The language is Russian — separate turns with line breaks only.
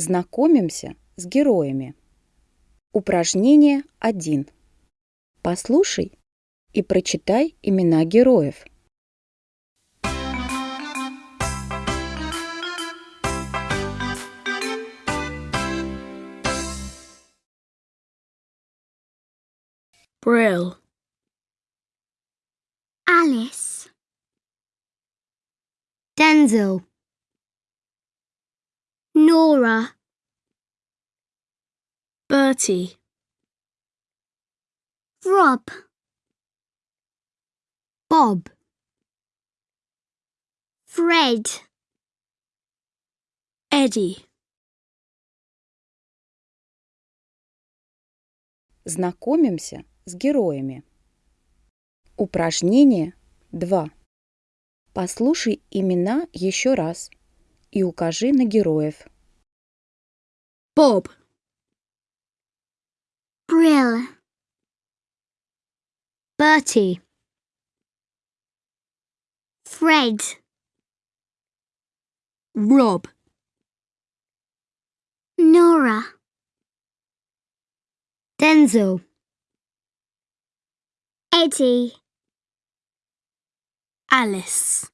Знакомимся с героями. Упражнение 1. Послушай и прочитай имена героев.
Brill,
Alice, Denzel, Nora,
Bertie,
Rob, Bob, Fred,
Eddie,
Знакомимся с героями. Упражнение 2. Послушай имена еще раз и укажи на героев.
Bob,
Brill, Bertie, Fred,
Rob,
Nora, Denzel, Eddie,
Alice.